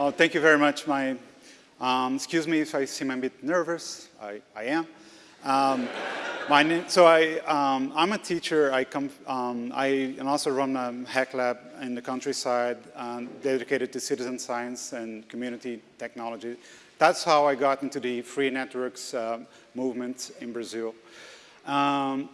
Well, thank you very much. My, um, excuse me if I seem a bit nervous. I, I am. Um, my name, so I, um, I'm a teacher. I come, um, I also run a hack lab in the countryside um, dedicated to citizen science and community technology. That's how I got into the free networks uh, movement in Brazil. Um,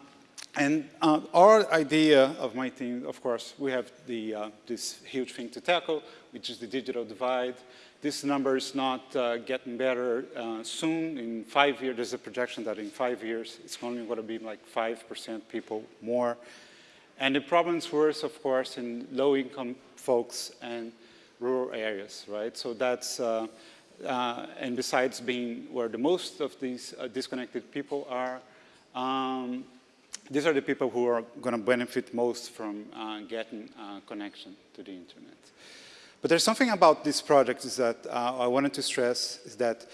and uh, our idea of my team, of course, we have the, uh, this huge thing to tackle, which is the digital divide. This number is not uh, getting better uh, soon. In five years, there's a projection that in five years, it's only going to be like 5% people more. And the problem's worse, of course, in low-income folks and rural areas, right? So that's, uh, uh, and besides being where the most of these disconnected people are, um, these are the people who are going to benefit most from uh, getting uh, connection to the internet. But there's something about this project that uh, I wanted to stress is that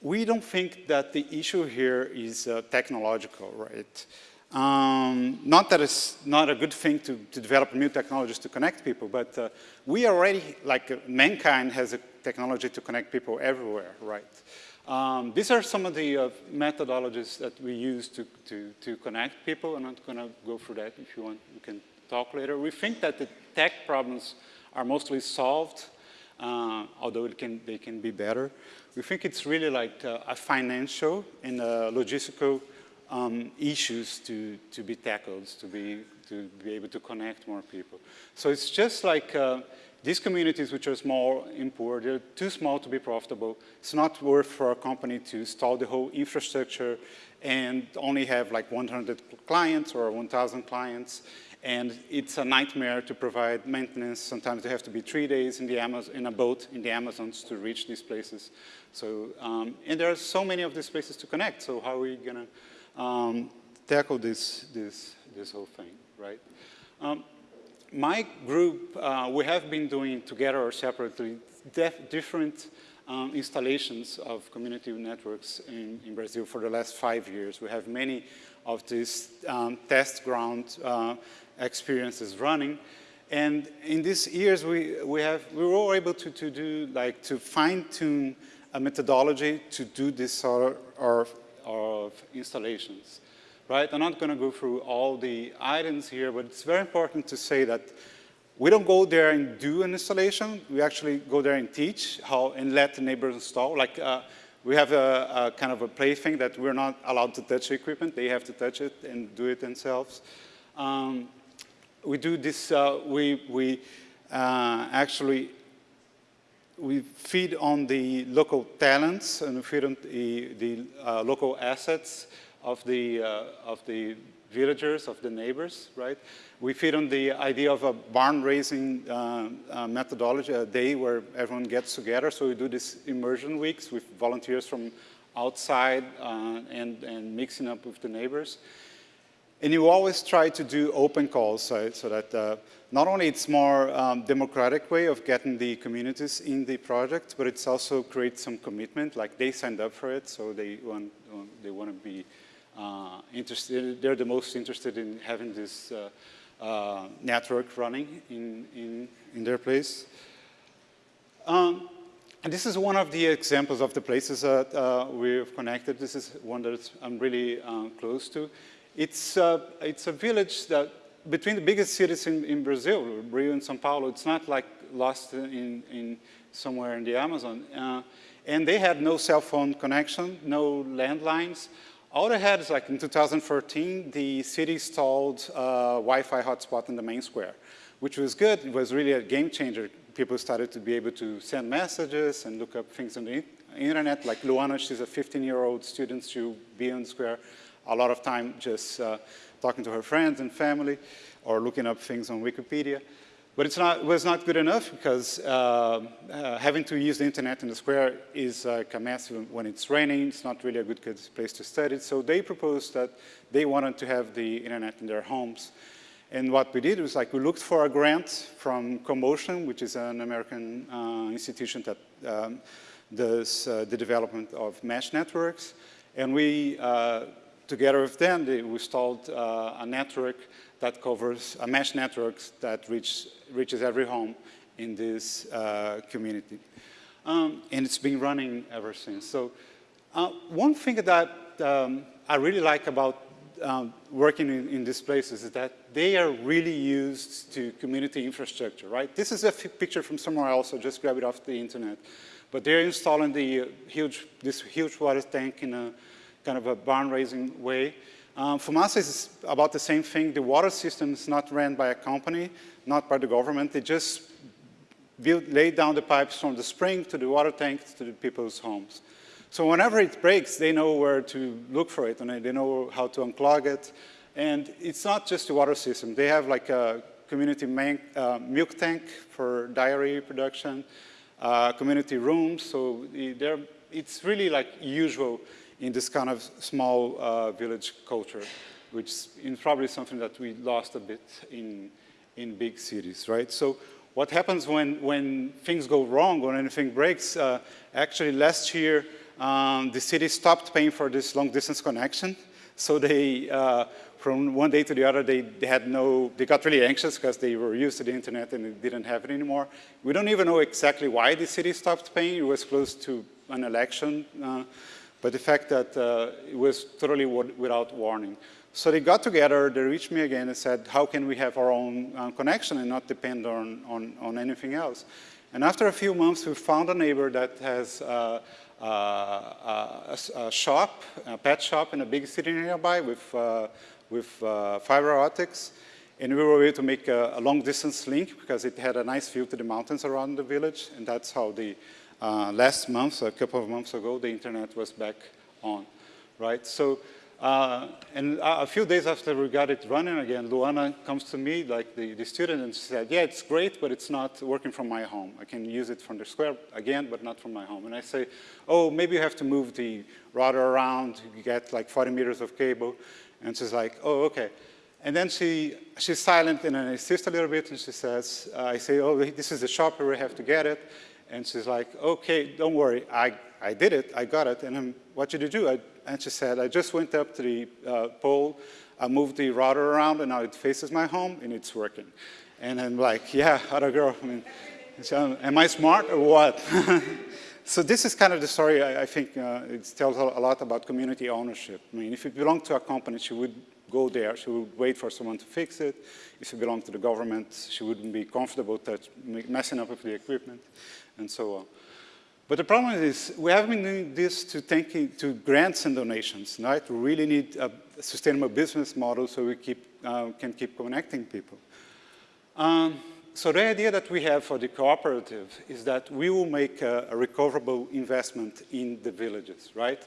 we don't think that the issue here is uh, technological, right? Um, not that it's not a good thing to, to develop new technologies to connect people, but uh, we already, like mankind has a technology to connect people everywhere, right? Um, these are some of the uh, methodologies that we use to, to, to connect people. I'm not going to go through that. If you want, we can talk later. We think that the tech problems are mostly solved, uh, although can, they can be better. We think it's really like uh, a financial and logistical um, issues to, to be tackled, to be, to be able to connect more people. So it's just like uh, these communities which are small and poor, they're too small to be profitable. It's not worth for a company to install the whole infrastructure and only have like 100 clients or 1,000 clients. And it's a nightmare to provide maintenance. Sometimes they have to be three days in, the Amazon, in a boat in the Amazons to reach these places. So, um, and there are so many of these places to connect. So how are we going to um, tackle this, this, this whole thing, right? Um, my group, uh, we have been doing together or separately different um, installations of community networks in, in, Brazil for the last five years. We have many of these um, test ground uh, experiences running. And in these years, we, we, have, we were able to, to do, like, to fine tune a methodology to do this sort of, of installations right? I'm not going to go through all the items here, but it's very important to say that we don't go there and do an installation. We actually go there and teach how and let the neighbors install. Like uh, we have a, a, kind of a plaything that we're not allowed to touch equipment. They have to touch it and do it themselves. Um, we do this, uh, we, we uh, actually we feed on the local talents and feed on the, the uh, local assets of the, uh, of the villagers, of the neighbors, right? We feed on the idea of a barn raising uh, uh, methodology, a day where everyone gets together. So we do these immersion weeks with volunteers from outside uh, and, and mixing up with the neighbors. And you always try to do open calls so, so that uh, not only it's more um, democratic way of getting the communities in the project, but it's also creates some commitment, like they signed up for it, so they want, they want to be interested, they're the most interested in having this uh, uh, network running in, in, in their place. Um, and this is one of the examples of the places that uh, we've connected. This is one that I'm really uh, close to. It's, uh, it's a village that between the biggest cities in, in Brazil, Rio and Sao Paulo, it's not like lost in, in somewhere in the Amazon. and they had no cell phone connection, no landlines. All they had is like in 2014, the city installed a Wi-Fi hotspot in the main square, which was good. It was really a game changer. People started to be able to send messages and look up things on the internet. Like Luana, she's a 15-year-old student. She'll be on square a lot of time just uh, talking to her friends and family or looking up things on Wikipedia. But it's not, it was not good enough because uh, uh, having to use the internet in the square is like a mess when it's raining. It's not really a good, place to study. So they proposed that they wanted to have the internet in their homes. And what we did was like we looked for a grant from Commotion, which is an American uh, institution that um, does uh, the development of mesh networks. And we, uh, together with them, they installed uh, a network that covers a mesh network that reach, reaches every home in this uh, community. Um, and it's been running ever since. So uh, one thing that um, I really like about um, working in, in, these places is that they are really used to community infrastructure, right? This is a picture from somewhere else, so just grab it off the internet. But they're installing the uh, huge, this huge water tank in a kind of a barn raising way. Um, FUMASA is about the same thing. The water system is not ran by a company, not by the government. They just build, lay down the pipes from the spring to the water tank to the people's homes. So whenever it breaks, they know where to look for it, and they know how to unclog it. And it's not just the water system. They have like a community uh, milk tank for dairy production, uh, community rooms. So it's really like usual in this kind of small uh, village culture, which is probably something that we lost a bit in, in big cities, right? So what happens when, when things go wrong, when anything breaks, uh, actually last year, um, the city stopped paying for this long distance connection. So they, uh, from one day to the other, they, they had no, they got really anxious because they were used to the internet and they didn't have it anymore. We don't even know exactly why the city stopped paying. It was close to an election. Uh, but the fact that uh, it was totally without warning. So they got together, they reached me again and said, how can we have our own uh, connection and not depend on, on, on, anything else? And after a few months, we found a neighbor that has uh, uh, a, a, shop, a pet shop in a big city nearby with, uh, with uh, fiber optics. And we were able to make a, a, long distance link because it had a nice view to the mountains around the village. And that's how the uh, last month, a couple of months ago, the internet was back on, right? So uh, and a few days after we got it running again, Luana comes to me, like the, the student, and she said, yeah, it's great, but it's not working from my home. I can use it from the square again, but not from my home. And I say, oh, maybe you have to move the router around, you get like 40 meters of cable. And she's like, oh, okay. And then she, she's silent and I insist a little bit and she says, uh, I say, oh, this is the shop where we have to get it. And she's like, okay, don't worry, I, I did it, I got it. And I'm, what did you do? I and she said, I just went up to the uh, pole, I moved the router around, and now it faces my home, and it's working. And I'm like, yeah, other girl, I mean, so, am I smart or what? so this is kind of the story, I, I think uh, it tells a lot about community ownership. I mean, if it belonged to a company, she would go there, she would wait for someone to fix it. If it belonged to the government, she wouldn't be comfortable touch, messing up with the equipment, and so on. But the problem is we have been doing this to, thinking, to grants and donations, right? We really need a sustainable business model so we keep, uh, can keep connecting people. Um, so the idea that we have for the cooperative is that we will make a, a recoverable investment in the villages, right?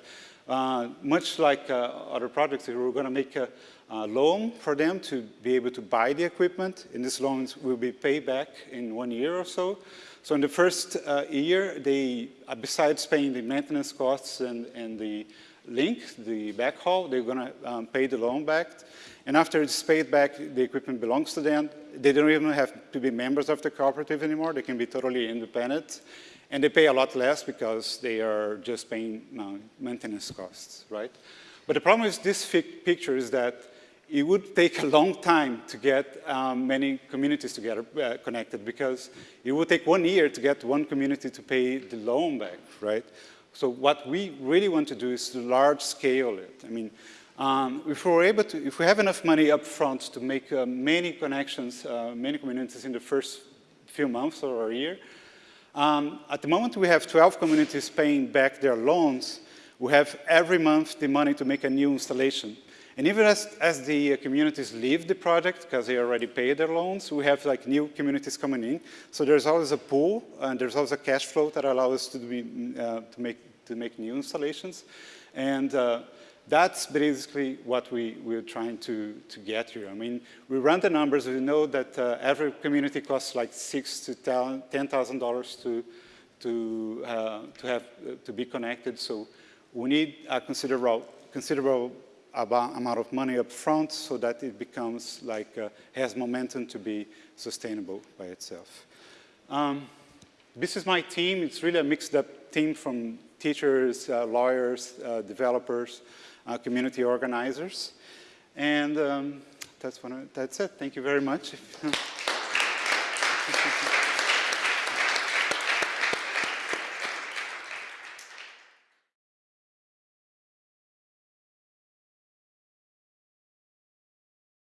Uh, much like uh, other projects, we're going to make a, a, loan for them to be able to buy the equipment, and this loans will be paid back in one year or so. So in the first uh, year, they, uh, besides paying the maintenance costs and, and the link, the backhaul, they're going to um, pay the loan back. And after it's paid back, the equipment belongs to them. They don't even have to be members of the cooperative anymore. They can be totally independent. And they pay a lot less because they are just paying uh, maintenance costs, right? But the problem with this picture is that it would take a long time to get um, many communities together uh, connected because it would take one year to get one community to pay the loan back, right? So what we really want to do is to large scale it. I mean, um, if we're able to, if we have enough money up front to make uh, many connections, uh, many communities in the first few months or a year, um, at the moment we have 12 communities paying back their loans, we have every month the money to make a new installation. And even as, as the uh, communities leave the project, because they already paid their loans, we have like new communities coming in. So there's always a pool, and there's always a cash flow that allows us to, be, mm, uh, to, make, to make new installations. And uh, that's basically what we, we're trying to, to get here. I mean, we run the numbers, we know that uh, every community costs like six to $10,000 to, to, uh, to, have, uh, to be connected. So we need a considerable, considerable amount of money up front so that it becomes like, uh, has momentum to be sustainable by itself. Um, this is my team. It's really a mixed up team from teachers, uh, lawyers, uh, developers, uh, community organizers. And um, that's, that's it. Thank you very much.